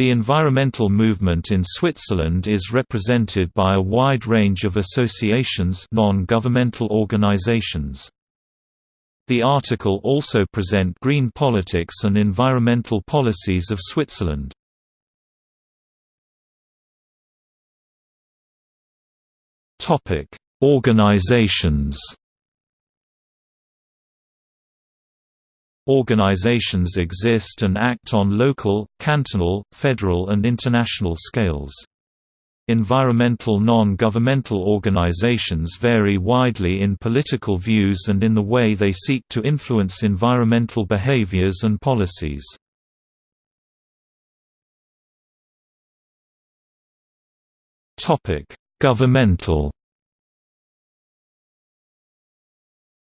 The environmental movement in Switzerland is represented by a wide range of associations non-governmental organizations. The article also present green politics and environmental policies of Switzerland. Organizations Organizations exist and act on local, cantonal, federal and international scales. Environmental non-governmental organizations vary widely in political views and in the way they seek to influence environmental behaviors and policies. Governmental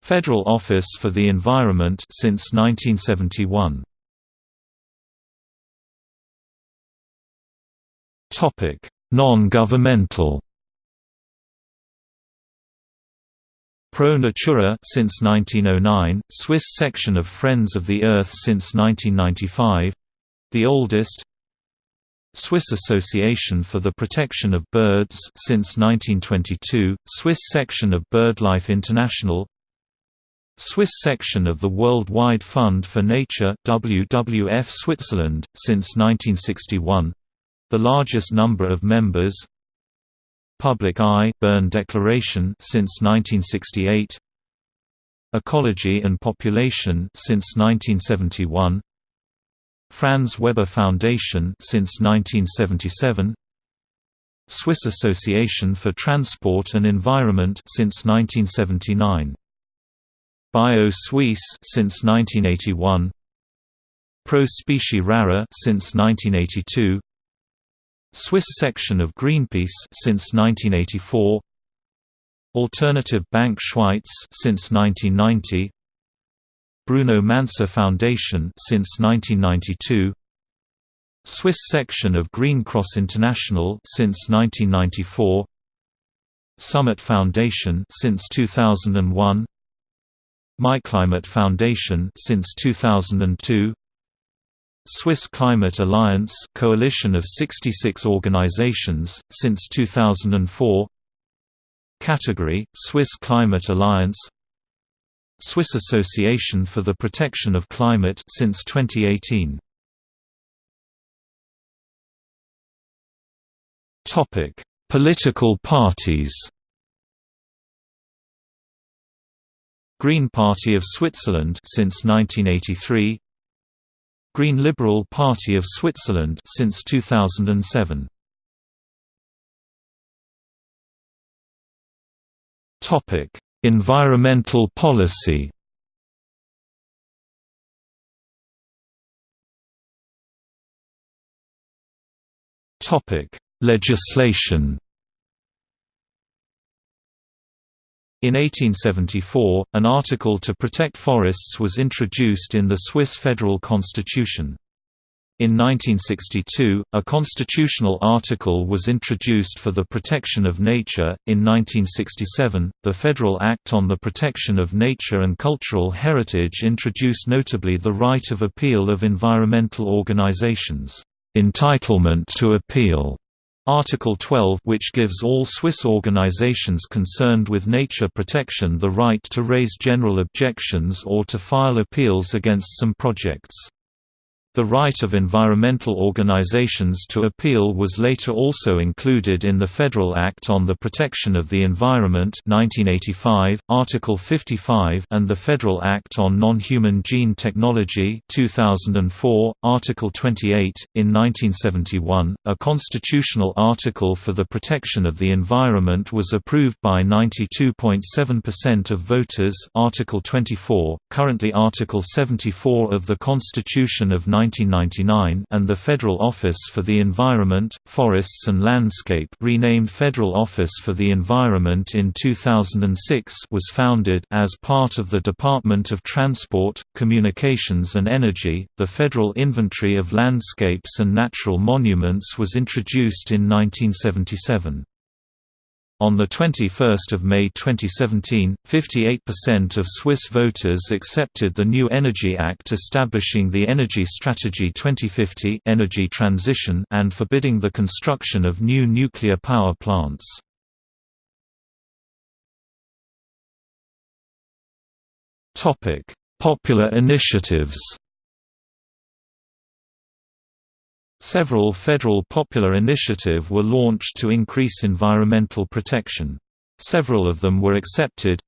Federal Office for the Environment since 1971. Topic: Non-governmental. Pro Natura since 1909, Swiss section of Friends of the Earth since 1995, the oldest. Swiss Association for the Protection of Birds since 1922, Swiss section of BirdLife International, Swiss section of the Worldwide Fund for Nature WWF Switzerland, since 1961 the largest number of members. Public Eye Bern Declaration since 1968 Ecology and Population since 1971 Franz Weber Foundation since 1977 Swiss Association for Transport and Environment since 1979 Bio Suisse since 1981 Pro Specie Rara since 1982 Swiss section of Greenpeace since 1984 Alternative Bank Schweiz since 1990 Bruno Manser Foundation since 1992 Swiss section of Green Cross International since 1994 Summit Foundation since 2001 MyClimate Foundation since 2002 Swiss Climate Alliance coalition of 66 organizations since 2004 Category Swiss Climate Alliance. Swiss Association for the Protection of Climate since 2018 Topic. Political parties Green Party of Switzerland since 1983 Green Liberal Party of Switzerland since 2007 Topic: Environmental policy. Topic: Legislation. In 1874, an article to protect forests was introduced in the Swiss federal constitution. In 1962, a constitutional article was introduced for the protection of nature. In 1967, the Federal Act on the Protection of Nature and Cultural Heritage introduced notably the right of appeal of environmental organizations, entitlement to appeal, Article 12 which gives all Swiss organizations concerned with nature protection the right to raise general objections or to file appeals against some projects. The right of environmental organizations to appeal was later also included in the Federal Act on the Protection of the Environment 1985, Article 55 and the Federal Act on Non-Human Gene Technology 2004, Article 28. In 1971, a constitutional article for the protection of the environment was approved by 92.7% of voters Article 24, currently Article 74 of the Constitution of 1999 and the Federal Office for the Environment, Forests and Landscape renamed Federal Office for the Environment in 2006 was founded as part of the Department of Transport, Communications and Energy. The Federal Inventory of Landscapes and Natural Monuments was introduced in 1977. On 21 May 2017, 58% of Swiss voters accepted the new Energy Act establishing the Energy Strategy 2050 energy transition and forbidding the construction of new nuclear power plants. Popular initiatives Several federal popular initiative were launched to increase environmental protection. Several of them were accepted.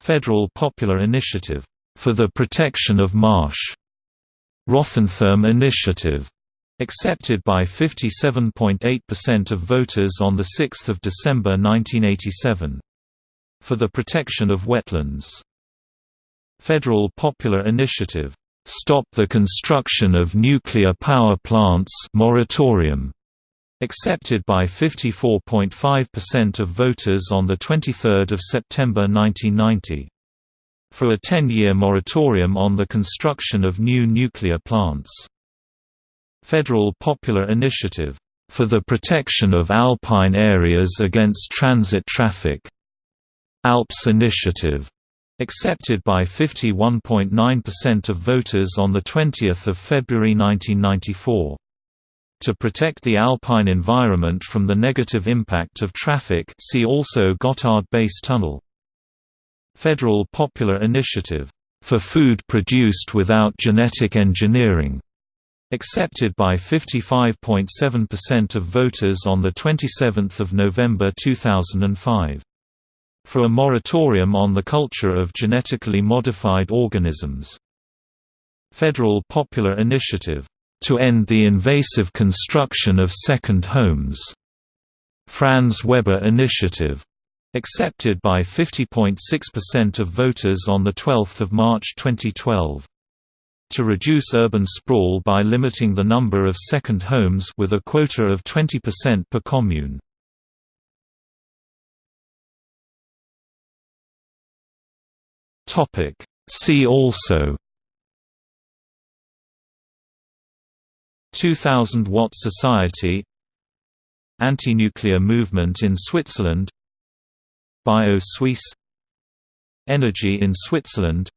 Federal Popular Initiative, "...for the protection of marsh", Rothenthurm Initiative, accepted by 57.8% of voters on 6 December 1987. For the protection of wetlands. Federal Popular Initiative, Stop the Construction of Nuclear Power Plants moratorium, accepted by 54.5% of voters on 23 September 1990. For a 10-year moratorium on the construction of new nuclear plants. Federal Popular Initiative, "...for the protection of alpine areas against transit traffic", ALPS Initiative, accepted by 51.9% of voters on 20 February 1994. To protect the alpine environment from the negative impact of traffic see also Gotthard Base Tunnel. Federal Popular Initiative, "...for food produced without genetic engineering", accepted by 55.7% of voters on 27 November 2005 for a moratorium on the culture of genetically modified organisms. Federal Popular Initiative, "...to end the invasive construction of second homes", Franz Weber Initiative, accepted by 50.6% of voters on 12 March 2012 to reduce urban sprawl by limiting the number of second homes with a quota of 20% per commune. Topic. See also. 2000 Watt Society. Anti-nuclear movement in Switzerland. Bio-Suisse. Energy in Switzerland.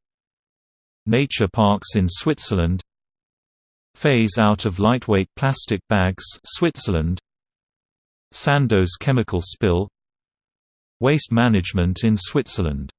Nature parks in Switzerland. Phase out of lightweight plastic bags Switzerland. Sandoz chemical spill. Waste management in Switzerland